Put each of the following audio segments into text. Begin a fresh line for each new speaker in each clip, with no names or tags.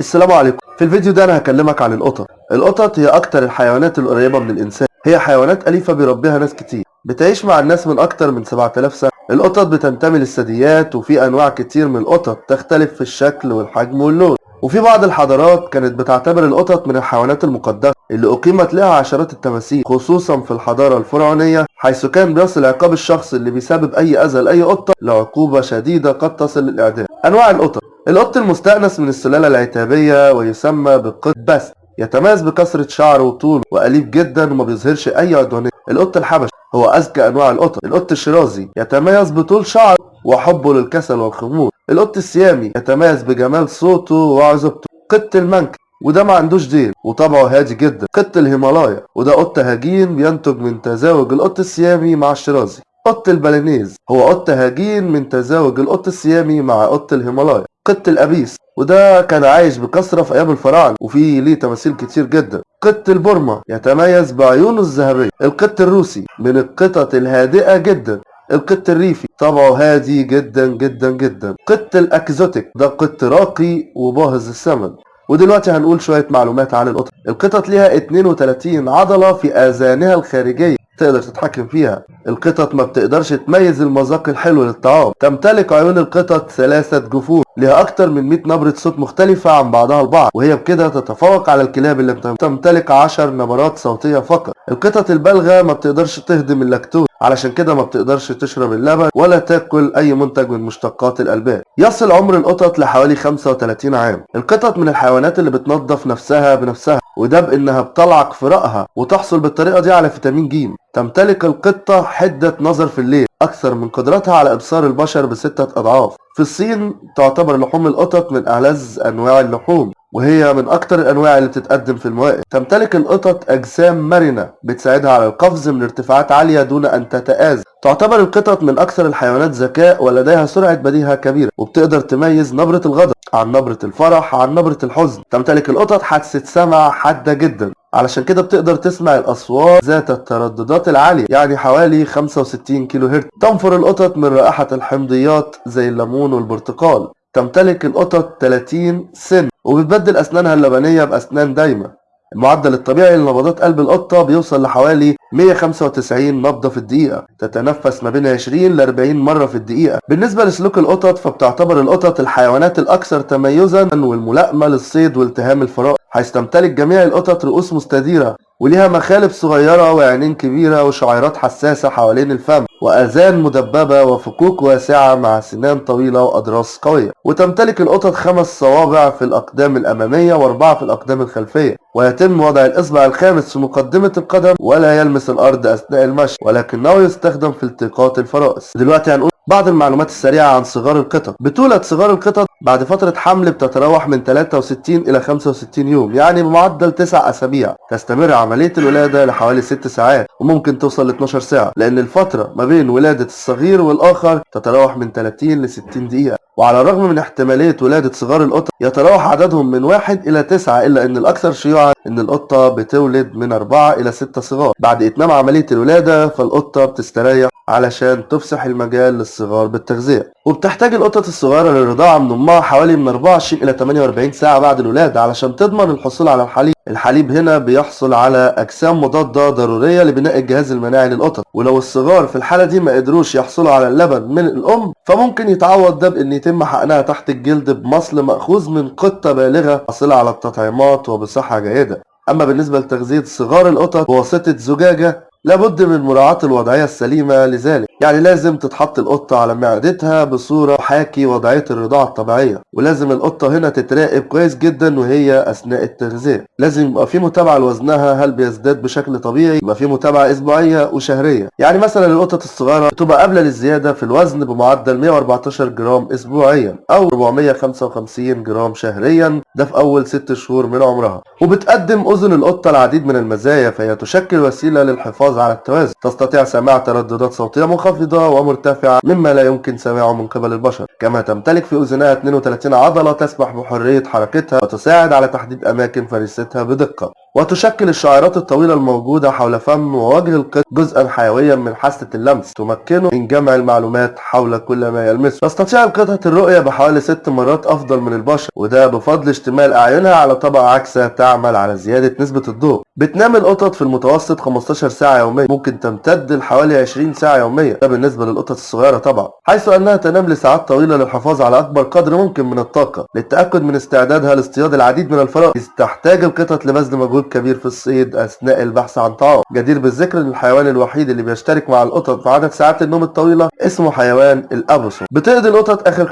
السلام عليكم. في الفيديو ده أنا هكلمك عن القطط. القطط هي أكتر الحيوانات القريبة من الإنسان. هي حيوانات أليفة بيربيها ناس كتير. بتعيش مع الناس من أكتر من 7000 سنة. القطط بتنتمي للثدييات وفي أنواع كتير من القطط تختلف في الشكل والحجم واللون. وفي بعض الحضارات كانت بتعتبر القطط من الحيوانات المقدسة اللي أقيمت لها عشرات التماثيل خصوصا في الحضارة الفرعونية حيث كان بيصل عقاب الشخص اللي بيسبب أي أذى لأي قطة لعقوبة شديدة قد تصل للإعدام. أنواع القطط القط المستأنس من السلالة العتابية ويسمى بالقط بس يتميز بكثرة شعره وطوله وأليف جدا وما بيظهرش أي عدوانية. القط الحبشي هو أذكى أنواع القطط. القط الشيرازي يتميز بطول شعره وحبه للكسل والخمول القط السيامي يتميز بجمال صوته وعذوبته. قط المانكس وده ما عندوش ديل وطبعه هادي جدا. قط الهيمالايا وده قط هجين بينتج من تزاوج القط السيامي مع الشيرازي. قط البالينيز. هو قط هجين من تزاوج القط السيامي مع قط الهيمالايا. قط الأبيس. وده كان عايش بكثرة في أيام الفراعنة وفيه ليه تماثيل كتير جدا. قط البورما يتميز بعيونه الذهبية. القط الروسي. من القطط الهادئة جدا. القط الريفي. طبعه هادي جدا جدا جدا. قط الأكزوتيك. ده قط راقي وباهظ الثمن. ودلوقتي هنقول شوية معلومات عن القطط القطط ليها 32 عضلة في آذانها الخارجية. تقدر تتحكم فيها. القطط ما بتقدرش تميز المذاق الحلو للطعام. تمتلك عيون القطط ثلاثة جفون لها أكتر من 100 نبرة صوت مختلفة عن بعضها البعض وهي بكده تتفوق على الكلاب اللي تمتلك 10 نبرات صوتية فقط. القطط البالغة ما بتقدرش تهضم اللاكتوز علشان كده ما بتقدرش تشرب اللبن ولا تاكل أي منتج من مشتقات الألبان. يصل عمر القطط لحوالي 35 عام. القطط من الحيوانات اللي بتنظف نفسها بنفسها. وده بانها بتلعق في رأها وتحصل بالطريقة دي على فيتامين ج تمتلك القطة حدة نظر في الليل أكثر من قدرتها على إبصار البشر بستة أضعاف. في الصين تعتبر لحوم القطط من ألذ أنواع اللحوم. وهي من أكتر الأنواع اللي بتتقدم في الموائد. تمتلك القطط أجسام مرنة بتساعدها على القفز من ارتفاعات عالية دون أن تتآذى تعتبر القطط من أكثر الحيوانات ذكاء ولديها سرعة بديهة كبيرة وبتقدر تميز نبرة الغضب عن نبرة الفرح عن نبرة الحزن. تمتلك القطط حاسة سمع حادة جدا. علشان كده بتقدر تسمع الأصوات ذات الترددات العالية يعني حوالي 65 كيلو هرتز تنفر القطط من رائحة الحمضيات زي الليمون والبرتقال. تمتلك القطط 30 سن. وبتبدل أسنانها اللبنية بأسنان دايمة. المعدل الطبيعي لنبضات قلب القطة بيوصل لحوالي 195 نبضة في الدقيقة. تتنفس ما بين 20 ل 40 مرة في الدقيقة. بالنسبة لسلوك القطط فبتعتبر القطط الحيوانات الأكثر تميزا والملائمة للصيد والتهام الفرائس حيث تمتلك جميع القطط رؤوس مستديرة وليها مخالب صغيرة وعينين كبيرة وشعيرات حساسة حوالين الفم. وآذان مدببة وفكوك واسعة مع سنان طويلة وأضراس قوية. وتمتلك القطط خمس صوابع في الأقدام الأمامية وأربعة في الأقدام الخلفية. ويتم وضع الإصبع الخامس في مقدمة القدم ولا يلمس الأرض أثناء المشي ولكنه يستخدم في التقاط الفرائس. دلوقتي هنقول بعض المعلومات السريعة عن صغار القطط. بتولد صغار القطط بعد فترة حمل بتتراوح من 63 إلى 65 يوم يعني بمعدل 9 أسابيع. تستمر عملية الولادة لحوالي 6 ساعات وممكن توصل ل 12 ساعة لأن الفترة ما بين ولادة الصغير والآخر تتراوح من 30 ل 60 دقيقة. وعلى الرغم من احتمالية ولادة صغار القطط يتراوح عددهم من واحد إلى تسعة إلا أن الأكثر شيوعا أن القطة بتولد من أربعة إلى ستة صغار. بعد إتمام عملية الولادة فالقطة بتستريح علشان تفسح المجال للصغار بالتغذية. وبتحتاج القطط الصغيرة للرضاعة من أمها حوالي من 24 إلى 48 ساعة بعد الولادة علشان تضمن الحصول على الحليب. الحليب هنا بيحصل على أجسام مضادة ضرورية لبناء الجهاز المناعي للقطط. ولو الصغار في الحالة دي ما قدروش يحصلوا على اللبن من الأم فممكن يتعوض ده بأن يتم حقنها تحت الجلد بمصل مأخوذ من قطة بالغة حاصلة على التطعيمات وبصحة جيدة. أما بالنسبة لتغذية صغار القطط بواسطة زجاجة لابد من مراعاة الوضعية السليمة لذلك. يعني لازم تتحط القطة على معدتها بصورة حاكي وضعية الرضاعة الطبيعية. ولازم القطة هنا تتراقب كويس جدا وهي أثناء التغذية. لازم يبقى في متابعة لوزنها هل بيزداد بشكل طبيعي؟ يبقى في متابعة أسبوعية وشهرية. يعني مثلا القطط الصغيرة بتبقى قابلة للزيادة في الوزن بمعدل 114 جرام أسبوعيا أو 455 جرام شهريا. ده في أول 6 شهور من عمرها. وبتقدم أذن القطة العديد من المزايا فهي تشكل وسيلة للحفاظ على التوازن. تستطيع سماع ترددات صوتية منخفضة ومرتفعة مما لا يمكن سماعه من قبل البشر. كما تمتلك في أذنها 32 عضلة تسمح بحرية حركتها وتساعد على تحديد أماكن فريستها بدقة. وتشكل الشعيرات الطويلة الموجودة حول فم ووجه القط جزءا حيويا من حاسة اللمس. تمكنه من جمع المعلومات حول كل ما يلمسه. تستطيع القطط الرؤية بحوالي ست مرات أفضل من البشر وده بفضل اشتمال أعينها على طبقة عكسة تعمل على زيادة نسبة الضوء. بتنام القطط في المتوسط 15 ساعة يوميا ممكن تمتد لحوالي 20 ساعة يوميا. ده بالنسبة للقطط الصغيرة طبعا. حيث أنها تنام لساعات طويلة للحفاظ على أكبر قدر ممكن من الطاقة للتأكد من استعدادها لاصطياد العديد من الفرائس تحتاج القطط لبذل مجهود كبير في الصيد أثناء البحث عن طعام. جدير بالذكر أن الحيوان الوحيد اللي بيشترك مع القطط في عدد ساعات النوم الطويلة اسمه حيوان الأبوسوم بتقضي القطط آخر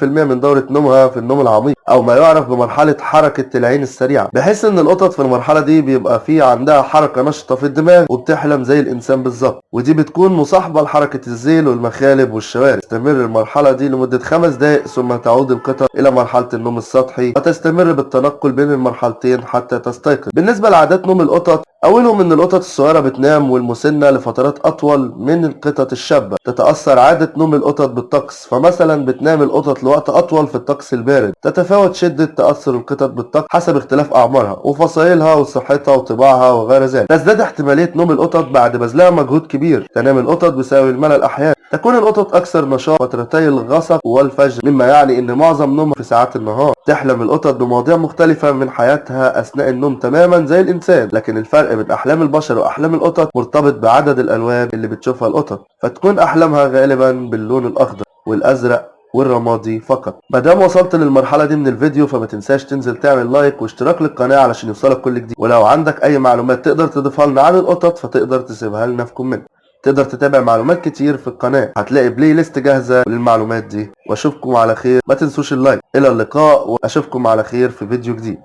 25% من دورة نومها في النوم العميق أو ما يعرف بمرحلة حركة العين السريعة بحيث أن القطط في المرحلة دي بيبقى في عندها حركة نشطة في الدماغ وبتحلم زي الإنسان بالظبط. ودي بتكون مصاحبة لحركة الذيل والمخالب والشوارب تستمر المرحلة دي لمدة خمس دقائق ثم تعود القطط إلى مرحلة النوم السطحي وتستمر بالتنقل بين المرحلتين حتى تستيقظ. بالنسبة لعادات نوم القطط أولهم إن القطط الصغيرة بتنام والمسنة لفترات أطول من القطط الشابة. تتأثر عادة نوم القطط بالطقس فمثلا بتنام القطط لوقت أطول في الطقس البارد. تتفاوت شدة تأثر القطط بالطقس حسب اختلاف أعمارها وفصائلها وصحتها وطباعها وغير ذلك. تزداد احتمالية نوم القطط بعد بذلها مجهود كبير. تنام القطط بسبب الملل أحيانا تكون القطط أكثر نشاط فترتي الغسق والفجر مما يعني إن معظم نومها في ساعات النهار تحلم القطط بمواضيع مختلفة من حياتها أثناء النوم تماما زي الإنسان لكن الفرق بين أحلام البشر وأحلام القطط مرتبط بعدد الألوان اللي بتشوفها القطط فتكون أحلامها غالبا باللون الأخضر والأزرق والرمادي فقط. مادام وصلت للمرحلة دي من الفيديو فما تنساش تنزل تعمل like واشتراك للقناة علشان يوصلك كل جديد. ولو عندك أي معلومات تقدر تضيفها لنا عن القطط فتقدر تسيبها لنا في comment تقدر تتابع معلومات كتير في القناة. هتلاقي playlist جاهزة للمعلومات دي. وأشوفكم على خير. ما تنسوش ال like إلى اللقاء وأشوفكم على خير في فيديو جديد.